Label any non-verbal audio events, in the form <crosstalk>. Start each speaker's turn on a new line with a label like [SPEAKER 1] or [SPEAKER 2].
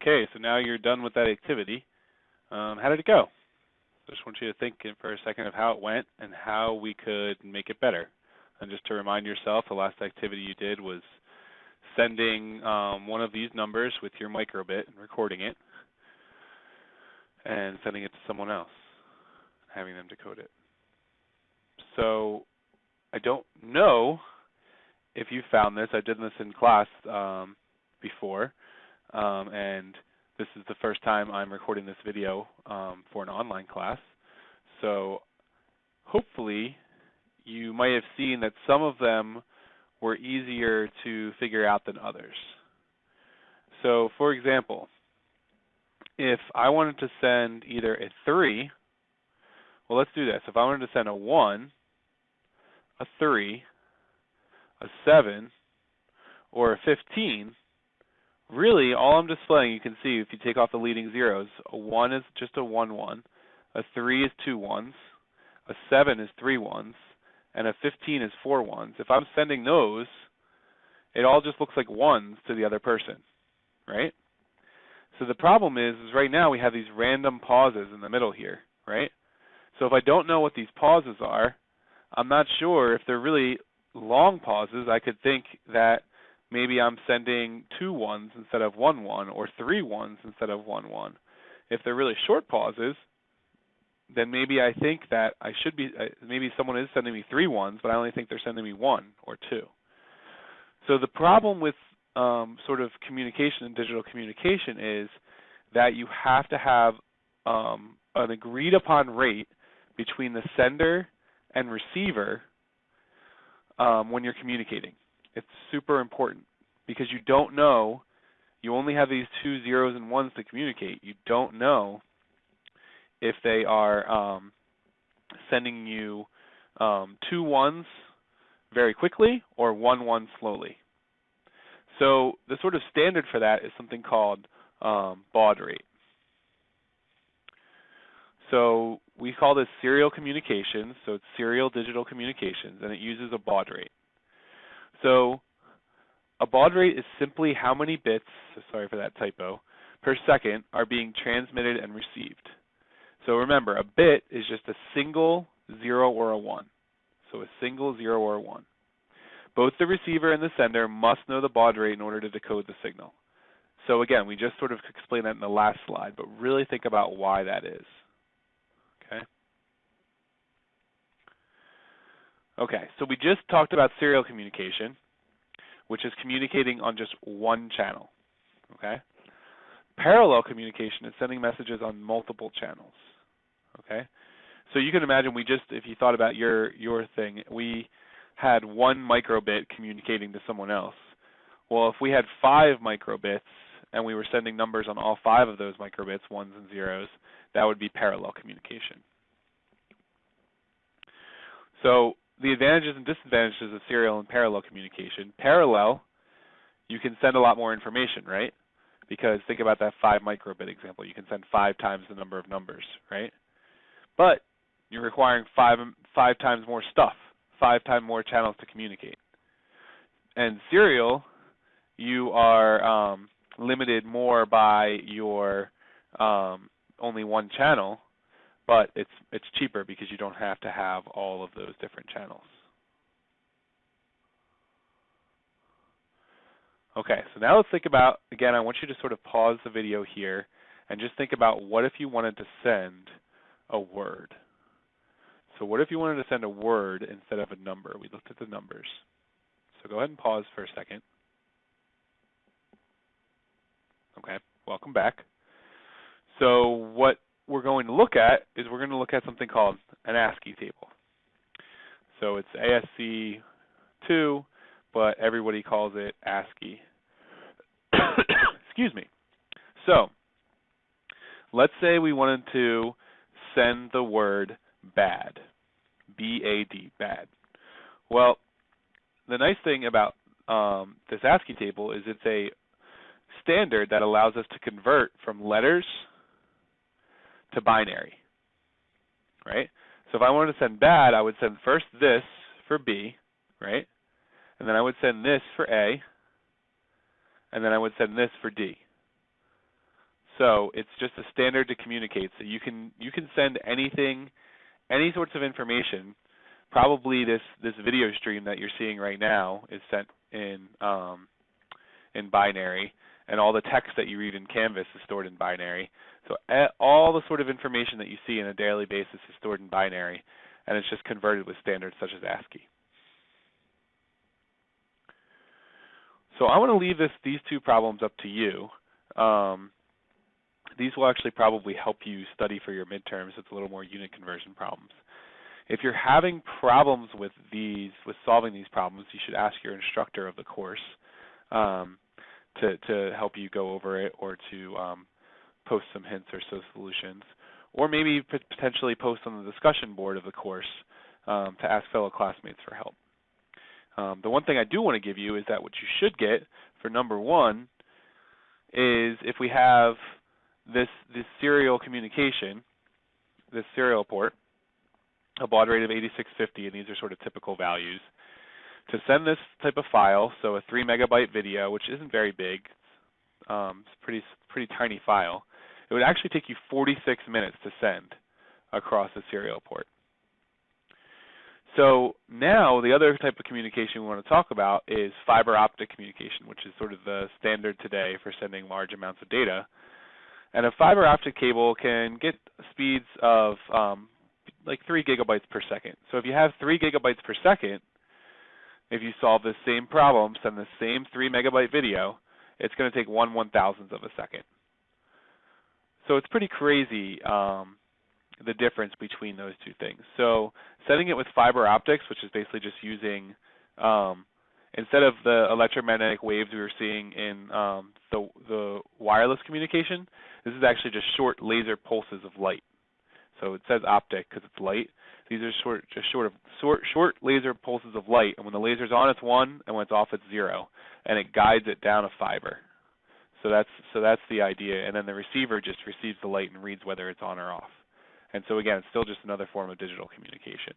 [SPEAKER 1] Okay, so now you're done with that activity. Um, how did it go? I just want you to think for a second of how it went and how we could make it better. And just to remind yourself, the last activity you did was sending um, one of these numbers with your microbit and recording it and sending it to someone else, having them decode it. So I don't know if you found this. I did this in class um, before, um, and this is the first time I'm recording this video um, for an online class. So hopefully you might have seen that some of them were easier to figure out than others. So for example, if I wanted to send either a 3, well let's do this. If I wanted to send a 1, a 3, a 7, or a 15, really all I'm displaying, you can see if you take off the leading zeros, a 1 is just a 1 1, a 3 is two ones, a 7 is three ones, and a 15 is four ones. If I'm sending those, it all just looks like ones to the other person, right? So the problem is, is right now we have these random pauses in the middle here, right? So if I don't know what these pauses are, I'm not sure if they're really long pauses. I could think that maybe I'm sending two ones instead of one one, or three ones instead of one one. If they're really short pauses, then maybe I think that I should be, uh, maybe someone is sending me three ones, but I only think they're sending me one or two. So the problem with um, sort of communication and digital communication is that you have to have um, an agreed upon rate between the sender and receiver um, when you're communicating. It's super important because you don't know, you only have these two zeros and ones to communicate. You don't know if they are um, sending you um, two ones very quickly or one one slowly. So the sort of standard for that is something called um, baud rate. So we call this serial communications, so it's serial digital communications, and it uses a baud rate. So a baud rate is simply how many bits, sorry for that typo, per second are being transmitted and received. So remember, a bit is just a single zero or a one. So a single zero or a one. Both the receiver and the sender must know the baud rate in order to decode the signal. So again, we just sort of explained that in the last slide, but really think about why that is. Okay. Okay, so we just talked about serial communication, which is communicating on just one channel. Okay. Parallel communication is sending messages on multiple channels. Okay. So you can imagine we just, if you thought about your your thing, we had one microbit communicating to someone else. Well, if we had five microbits and we were sending numbers on all five of those microbits, ones and zeros, that would be parallel communication. So the advantages and disadvantages of serial and parallel communication. Parallel, you can send a lot more information, right? Because think about that five microbit example. You can send five times the number of numbers, right? But you're requiring five five times more stuff, five times more channels to communicate. And serial, you are um, limited more by your um, only one channel, but it's it's cheaper because you don't have to have all of those different channels. Okay, so now let's think about, again, I want you to sort of pause the video here and just think about what if you wanted to send a word. So what if you wanted to send a word instead of a number? We looked at the numbers. So go ahead and pause for a second. Okay, welcome back. So what we're going to look at is we're going to look at something called an ASCII table. So it's ASCII2, but everybody calls it ASCII. <coughs> Excuse me. So let's say we wanted to send the word bad, B-A-D, bad. Well, the nice thing about um, this ASCII table is it's a standard that allows us to convert from letters to binary, right? So if I wanted to send bad, I would send first this for B, right? And then I would send this for A, and then I would send this for D. So it's just a standard to communicate. So you can you can send anything, any sorts of information. Probably this this video stream that you're seeing right now is sent in um, in binary, and all the text that you read in Canvas is stored in binary. So all the sort of information that you see on a daily basis is stored in binary, and it's just converted with standards such as ASCII. So I want to leave this these two problems up to you. Um, these will actually probably help you study for your midterms. It's a little more unit conversion problems. If you're having problems with these, with solving these problems, you should ask your instructor of the course um, to to help you go over it or to um, post some hints or some solutions, or maybe potentially post on the discussion board of the course um, to ask fellow classmates for help. Um, the one thing I do want to give you is that what you should get for number one is if we have this this serial communication, this serial port, a baud rate of 8650, and these are sort of typical values. To send this type of file, so a three megabyte video, which isn't very big, um, it's a pretty pretty tiny file. It would actually take you 46 minutes to send across a serial port. So now the other type of communication we want to talk about is fiber optic communication, which is sort of the standard today for sending large amounts of data. And a fiber optic cable can get speeds of um, like 3 gigabytes per second. So if you have 3 gigabytes per second, if you solve the same problem, send the same 3 megabyte video, it's going to take 1 one thousandth of a second. So it's pretty crazy um, the difference between those two things. So setting it with fiber optics, which is basically just using um, instead of the electromagnetic waves we were seeing in um, the the wireless communication, this is actually just short laser pulses of light. So it says optic because it's light. These are short, just short of short, short laser pulses of light, and when the laser's on, it's one, and when it's off, it's zero, and it guides it down a fiber. So that's so that's the idea, and then the receiver just receives the light and reads whether it's on or off. And so again, it's still just another form of digital communication.